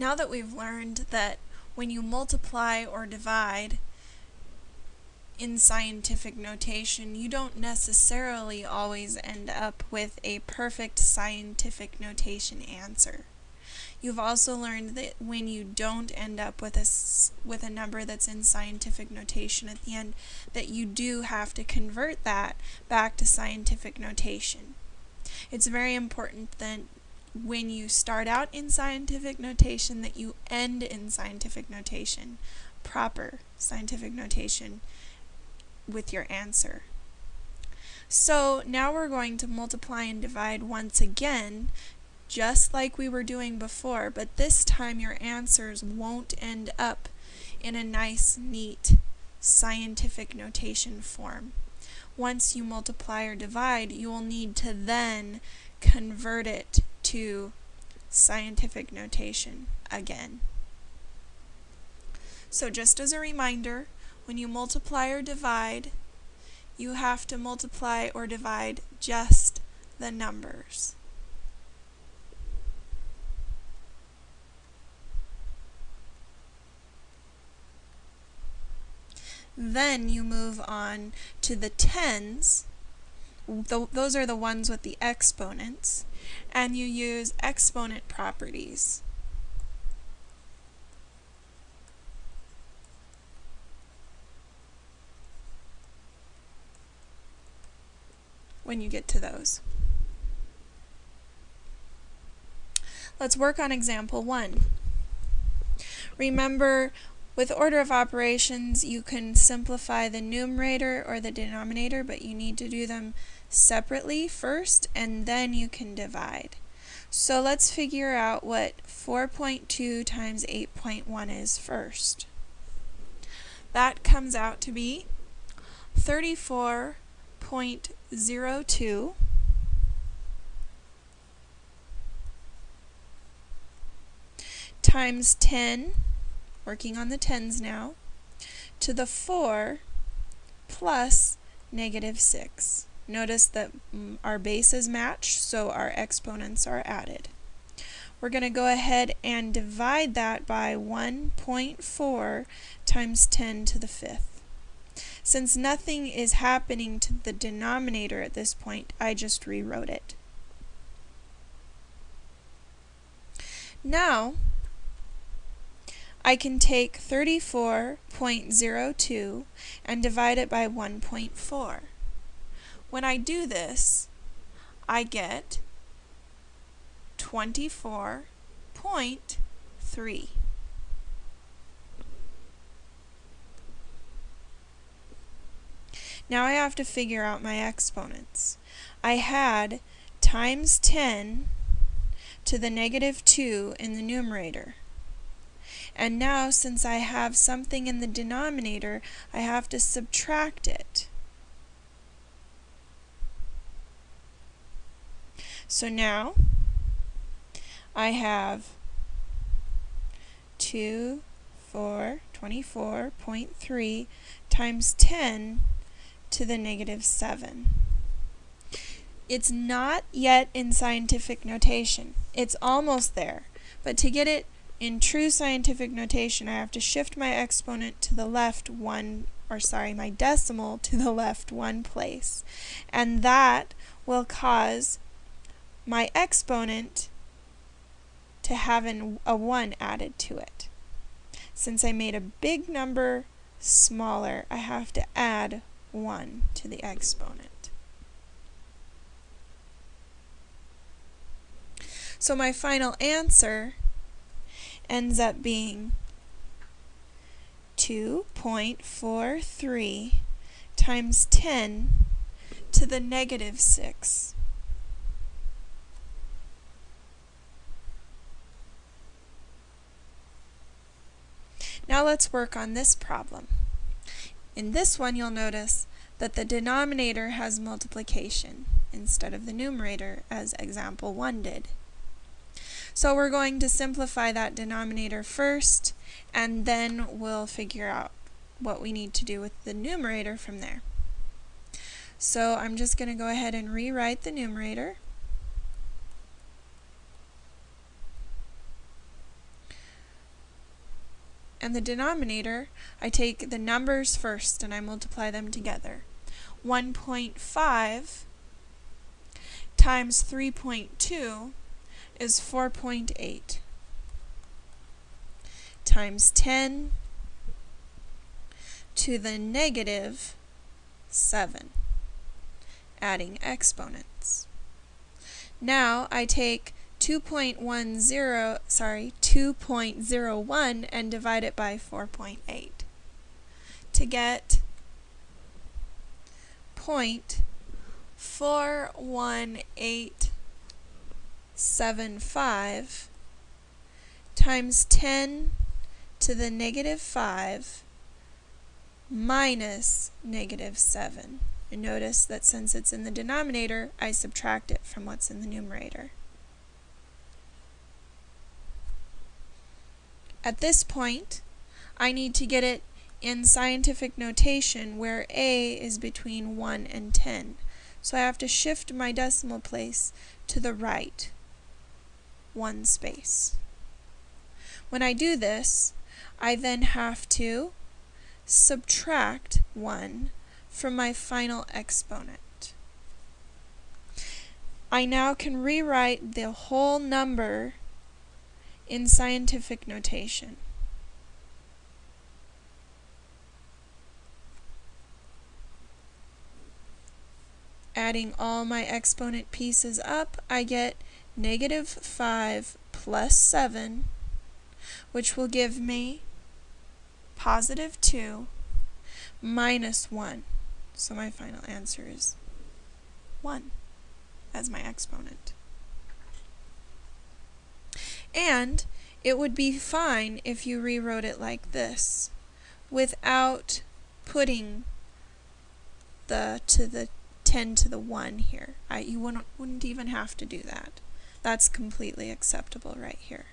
Now that we've learned that when you multiply or divide in scientific notation, you don't necessarily always end up with a perfect scientific notation answer. You've also learned that when you don't end up with a, with a number that's in scientific notation at the end, that you do have to convert that back to scientific notation. It's very important that when you start out in scientific notation that you end in scientific notation, proper scientific notation with your answer. So now we're going to multiply and divide once again, just like we were doing before, but this time your answers won't end up in a nice, neat scientific notation form. Once you multiply or divide, you will need to then convert it to scientific notation again. So just as a reminder, when you multiply or divide, you have to multiply or divide just the numbers. Then you move on to the tens, th those are the ones with the exponents, and you use exponent properties. when you get to those. Let's work on example 1. Remember, with order of operations, you can simplify the numerator or the denominator, but you need to do them separately first, and then you can divide. So let's figure out what 4.2 times 8.1 is first. That comes out to be 34.02 times 10 working on the tens now, to the 4 plus negative 6. Notice that mm, our bases match, so our exponents are added. We're going to go ahead and divide that by 1.4 times 10 to the fifth. Since nothing is happening to the denominator at this point, I just rewrote it. Now, I can take 34.02 and divide it by 1.4. When I do this, I get 24.3. Now I have to figure out my exponents. I had times 10 to the negative 2 in the numerator. And now, since I have something in the denominator, I have to subtract it. So now, I have 2, 4, 24.3 times 10 to the negative 7. It's not yet in scientific notation. It's almost there. But to get it in true scientific notation, I have to shift my exponent to the left one, or sorry, my decimal to the left one place. And that will cause my exponent to have an, a 1 added to it. Since I made a big number smaller, I have to add 1 to the exponent. So my final answer ends up being 2.43 times 10 to the negative 6. Now let's work on this problem. In this one you'll notice that the denominator has multiplication instead of the numerator as example 1 did. So we're going to simplify that denominator first, and then we'll figure out what we need to do with the numerator from there. So I'm just going to go ahead and rewrite the numerator. And the denominator, I take the numbers first and I multiply them together. 1.5 times 3.2 is 4.8 times 10 to the negative 7, adding exponents. Now I take 2.10, sorry, 2.01 and divide it by 4.8 to get point four one eight seven five times 10 to the negative 5 minus negative 7. And notice that since it's in the denominator, I subtract it from what's in the numerator. At this point, I need to get it in scientific notation where A is between 1 and 10. So I have to shift my decimal place to the right one space. When I do this, I then have to subtract 1 from my final exponent. I now can rewrite the whole number in scientific notation. Adding all my exponent pieces up, I get negative 5 plus 7, which will give me positive 2 minus 1. So my final answer is 1 as my exponent. And it would be fine if you rewrote it like this without putting the to the 10 to the 1 here. I, you wouldn't, wouldn't even have to do that. That's completely acceptable right here.